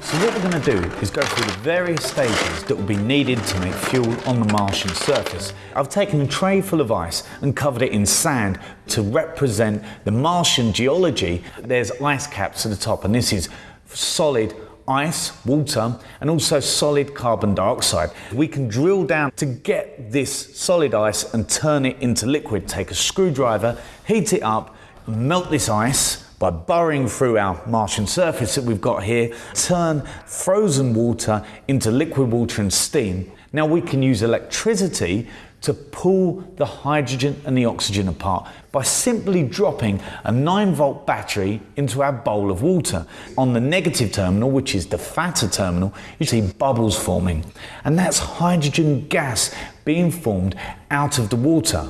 So what we're going to do is go through the various stages that will be needed to make fuel on the Martian surface. I've taken a tray full of ice and covered it in sand to represent the Martian geology. There's ice caps at the top and this is solid ice, water, and also solid carbon dioxide. We can drill down to get this solid ice and turn it into liquid. Take a screwdriver, heat it up, melt this ice by burrowing through our Martian surface that we've got here, turn frozen water into liquid water and steam. Now we can use electricity to pull the hydrogen and the oxygen apart by simply dropping a 9 volt battery into our bowl of water. On the negative terminal, which is the fatter terminal, you see bubbles forming, and that's hydrogen gas being formed out of the water.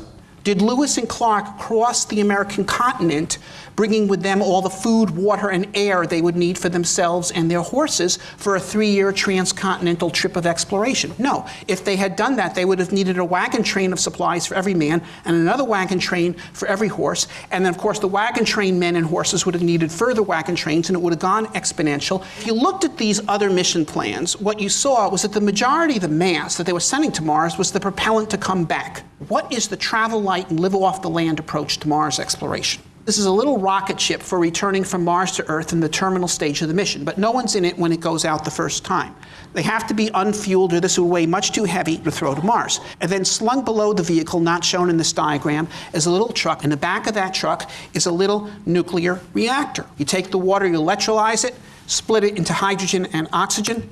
Did Lewis and Clark cross the American continent, bringing with them all the food, water, and air they would need for themselves and their horses for a three year transcontinental trip of exploration? No. If they had done that, they would have needed a wagon train of supplies for every man and another wagon train for every horse. And then, of course, the wagon train men and horses would have needed further wagon trains, and it would have gone exponential. If you looked at these other mission plans, what you saw was that the majority of the mass that they were sending to Mars was the propellant to come back. What is the travel light and live off the land approach to Mars exploration? This is a little rocket ship for returning from Mars to Earth in the terminal stage of the mission, but no one's in it when it goes out the first time. They have to be unfueled or this would weigh much too heavy to throw to Mars. And then slung below the vehicle, not shown in this diagram, is a little truck. In the back of that truck is a little nuclear reactor. You take the water, you electrolyze it, split it into hydrogen and oxygen,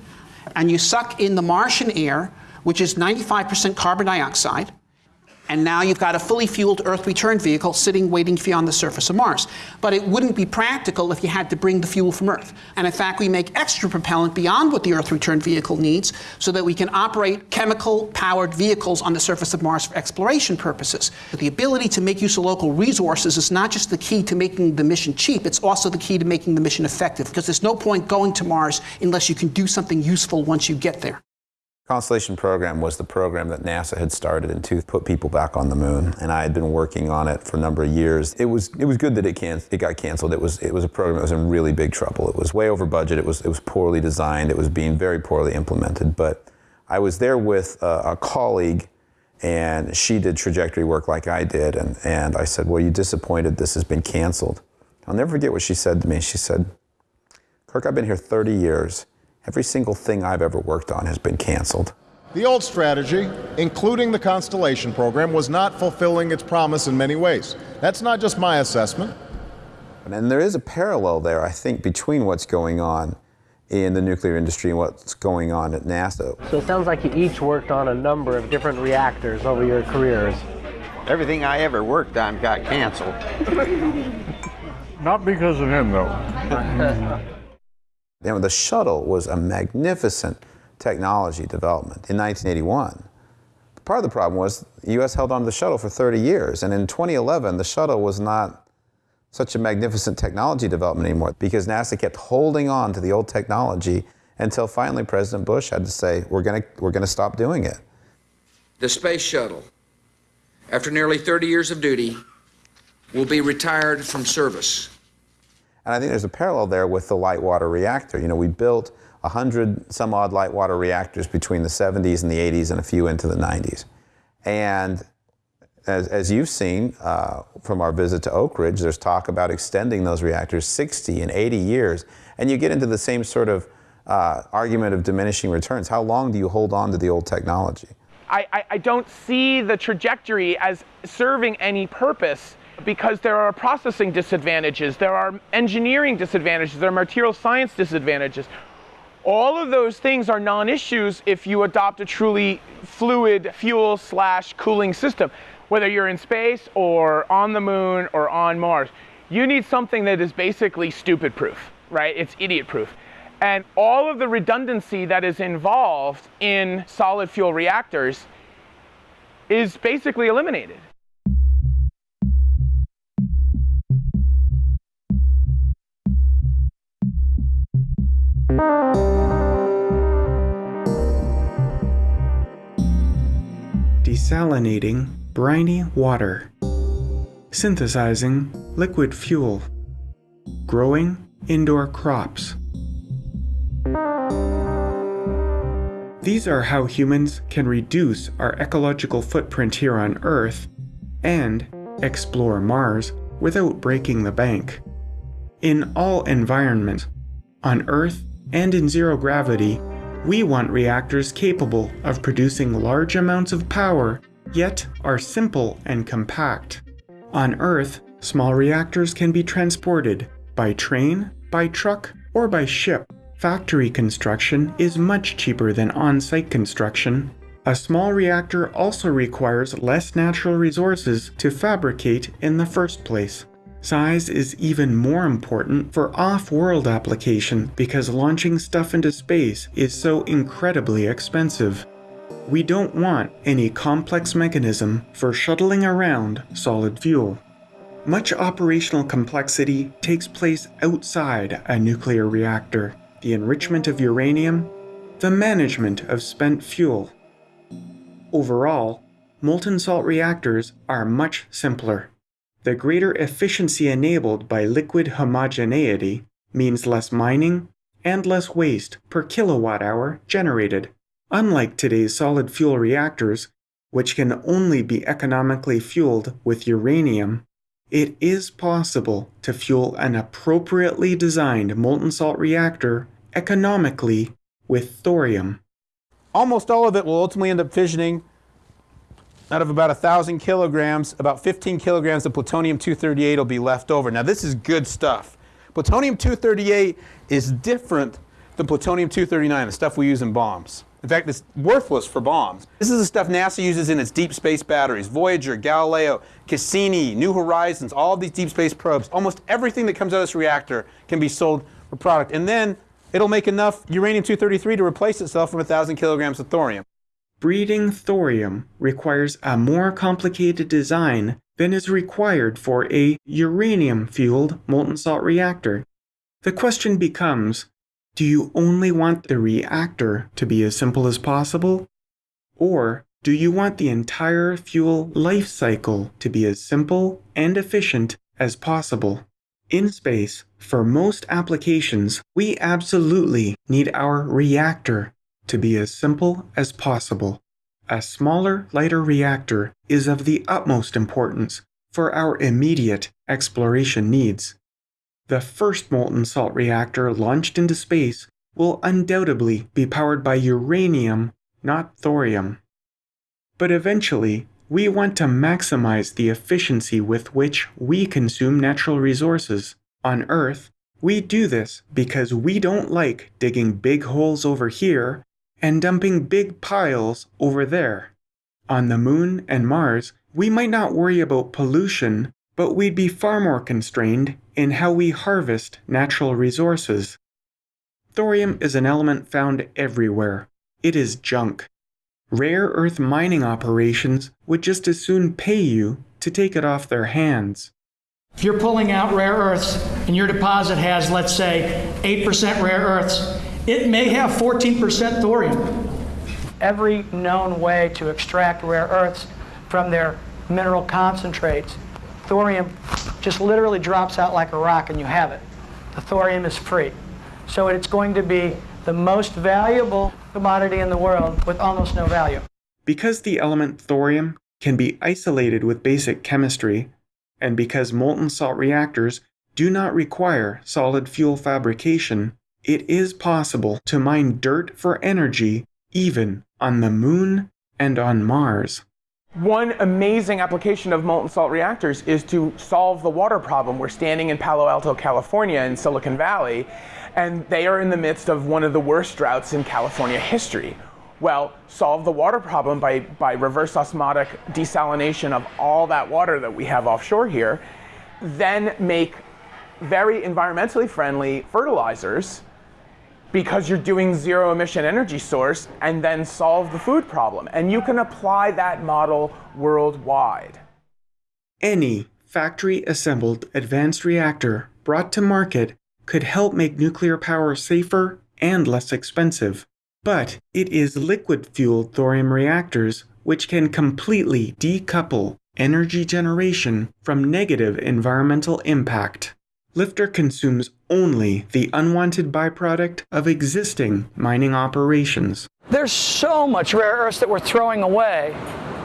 and you suck in the Martian air, which is 95% carbon dioxide, and now you've got a fully fueled Earth return vehicle sitting waiting for you on the surface of Mars. But it wouldn't be practical if you had to bring the fuel from Earth. And in fact, we make extra propellant beyond what the Earth return vehicle needs so that we can operate chemical powered vehicles on the surface of Mars for exploration purposes. But the ability to make use of local resources is not just the key to making the mission cheap, it's also the key to making the mission effective because there's no point going to Mars unless you can do something useful once you get there. Constellation program was the program that NASA had started and to put people back on the moon, and I had been working on it for a number of years. It was it was good that it can it got canceled. It was it was a program that was in really big trouble. It was way over budget. It was it was poorly designed. It was being very poorly implemented. But I was there with a, a colleague, and she did trajectory work like I did, and and I said, "Well, you disappointed this has been canceled?" I'll never forget what she said to me. She said, "Kirk, I've been here 30 years." Every single thing I've ever worked on has been canceled. The old strategy, including the Constellation program, was not fulfilling its promise in many ways. That's not just my assessment. And there is a parallel there, I think, between what's going on in the nuclear industry and what's going on at NASA. So it sounds like you each worked on a number of different reactors over your careers. Everything I ever worked on got canceled. Not because of him, though. The shuttle was a magnificent technology development in 1981. Part of the problem was the U.S. held on to the shuttle for 30 years, and in 2011, the shuttle was not such a magnificent technology development anymore because NASA kept holding on to the old technology until finally President Bush had to say, we're going we're going to stop doing it. The space shuttle, after nearly 30 years of duty, will be retired from service. And I think there's a parallel there with the light water reactor. You know, we built 100 some odd light water reactors between the 70s and the 80s and a few into the 90s. And as, as you've seen uh, from our visit to Oak Ridge, there's talk about extending those reactors 60 and 80 years. And you get into the same sort of uh, argument of diminishing returns. How long do you hold on to the old technology? I, I, don't see the trajectory as serving any purpose because there are processing disadvantages, there are engineering disadvantages, there are material science disadvantages. All of those things are non-issues if you adopt a truly fluid fuel slash cooling system, whether you're in space or on the moon or on Mars. You need something that is basically stupid proof, right? It's idiot proof. And all of the redundancy that is involved in solid fuel reactors is basically eliminated. Desalinating briny water. Synthesizing liquid fuel. Growing indoor crops. These are how humans can reduce our ecological footprint here on Earth and explore Mars without breaking the bank. In all environments, on Earth and in zero gravity, we want reactors capable of producing large amounts of power, yet are simple and compact. On Earth, small reactors can be transported by train, by truck, or by ship. Factory construction is much cheaper than on-site construction. A small reactor also requires less natural resources to fabricate in the first place. Size is even more important for off-world application because launching stuff into space is so incredibly expensive. We don't want any complex mechanism for shuttling around solid fuel. Much operational complexity takes place outside a nuclear reactor the enrichment of uranium, the management of spent fuel. Overall, molten salt reactors are much simpler. The greater efficiency enabled by liquid homogeneity means less mining and less waste per kilowatt hour generated. Unlike today's solid fuel reactors, which can only be economically fueled with uranium, it is possible to fuel an appropriately designed molten salt reactor economically with thorium. Almost all of it will ultimately end up fissioning. Out of about 1,000 kilograms, about 15 kilograms of plutonium-238 will be left over. Now this is good stuff. Plutonium-238 is different than plutonium-239, the stuff we use in bombs. In fact, it's worthless for bombs. This is the stuff NASA uses in its deep space batteries. Voyager, Galileo, Cassini, New Horizons, all of these deep space probes. Almost everything that comes out of this reactor can be sold for product. And then it'll make enough uranium-233 to replace itself from 1,000 kilograms of thorium. Breeding thorium requires a more complicated design than is required for a uranium-fueled molten salt reactor. The question becomes, do you only want the reactor to be as simple as possible? Or do you want the entire fuel life cycle to be as simple and efficient as possible? In space, for most applications, we absolutely need our reactor to be as simple as possible. A smaller, lighter reactor is of the utmost importance for our immediate exploration needs. The first molten salt reactor launched into space will undoubtedly be powered by uranium, not thorium. But eventually, we want to maximize the efficiency with which we consume natural resources. On Earth, we do this because we don't like digging big holes over here and dumping big piles over there. On the Moon and Mars, we might not worry about pollution, but we'd be far more constrained in how we harvest natural resources. Thorium is an element found everywhere. It is junk. Rare earth mining operations would just as soon pay you to take it off their hands. If you're pulling out rare earths and your deposit has, let's say, 8% rare earths, it may have 14% thorium. Every known way to extract rare earths from their mineral concentrates, thorium just literally drops out like a rock and you have it. The thorium is free. So it's going to be the most valuable commodity in the world with almost no value. Because the element thorium can be isolated with basic chemistry, and because molten salt reactors do not require solid fuel fabrication, it is possible to mine dirt for energy even on the moon and on Mars. One amazing application of molten salt reactors is to solve the water problem. We're standing in Palo Alto, California, in Silicon Valley, and they are in the midst of one of the worst droughts in California history. Well, solve the water problem by, by reverse osmotic desalination of all that water that we have offshore here, then make very environmentally friendly fertilizers because you're doing zero emission energy source and then solve the food problem. And you can apply that model worldwide. Any factory assembled advanced reactor brought to market could help make nuclear power safer and less expensive. But it is liquid fueled thorium reactors which can completely decouple energy generation from negative environmental impact. LFTR consumes only the unwanted byproduct of existing mining operations. There's so much rare earths that we're throwing away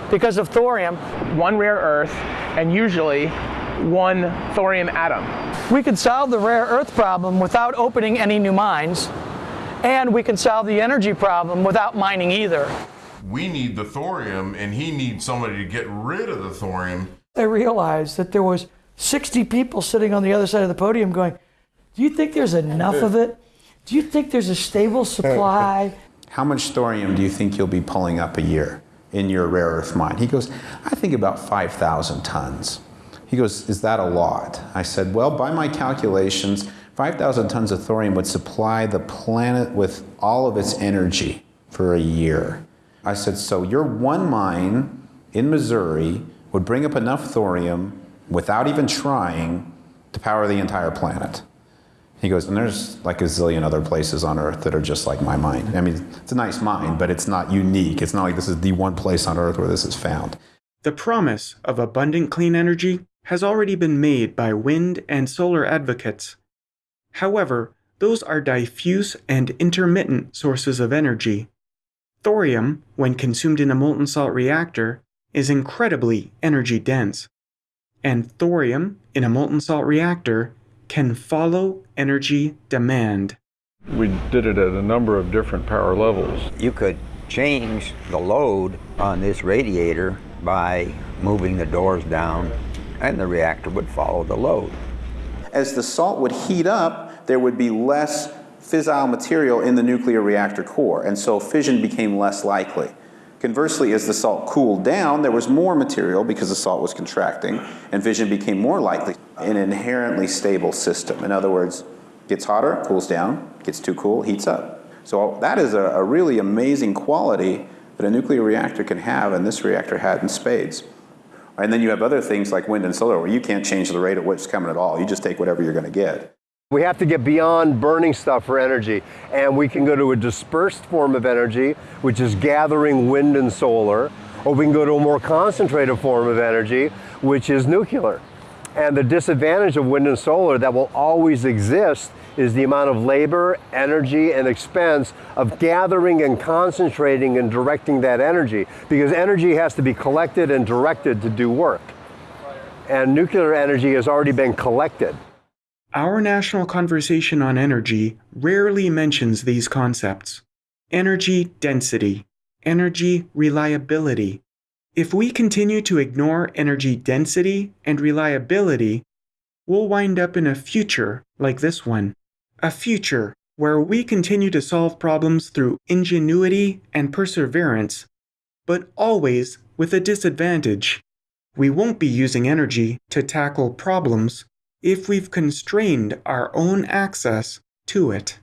because of thorium. One rare earth and usually one thorium atom. We could solve the rare earth problem without opening any new mines, and we can solve the energy problem without mining either. We need the thorium, and he needs somebody to get rid of the thorium. I realized that there was 60 people sitting on the other side of the podium going, do you think there's enough of it? Do you think there's a stable supply? How much thorium do you think you'll be pulling up a year in your rare earth mine? He goes, I think about 5,000 tons. He goes, Is that a lot? I said, Well, by my calculations, 5,000 tons of thorium would supply the planet with all of its energy for a year. I said, So your one mine in Missouri would bring up enough thorium without even trying to power the entire planet. He goes, and there's like a zillion other places on Earth that are just like my mine. I mean, it's a nice mine, but it's not unique. It's not like this is the one place on Earth where this is found. The promise of abundant clean energy has already been made by wind and solar advocates. However, those are diffuse and intermittent sources of energy. Thorium, when consumed in a molten salt reactor, is incredibly energy dense. And thorium in a molten salt reactor can follow energy demand. We did it at a number of different power levels. You could change the load on this radiator by moving the doors down and the reactor would follow the load. As the salt would heat up, there would be less fissile material in the nuclear reactor core, and so fission became less likely. Conversely, as the salt cooled down, there was more material because the salt was contracting, and fission became more likely. An inherently stable system. In other words, gets hotter, cools down, gets too cool, heats up. So that is a, a really amazing quality that a nuclear reactor can have, and this reactor had in spades. And then you have other things like wind and solar where you can't change the rate at which it's coming at all. You just take whatever you're going to get. We have to get beyond burning stuff for energy, and we can go to a dispersed form of energy, which is gathering wind and solar, or we can go to a more concentrated form of energy, which is nuclear. And the disadvantage of wind and solar that will always exist is the amount of labor, energy, and expense of gathering and concentrating and directing that energy, because energy has to be collected and directed to do work. And nuclear energy has already been collected. Our national conversation on energy rarely mentions these concepts energy density, energy reliability. If we continue to ignore energy density and reliability, we'll wind up in a future like this one. A future where we continue to solve problems through ingenuity and perseverance, but always with a disadvantage. We won't be using energy to tackle problems if we've constrained our own access to it.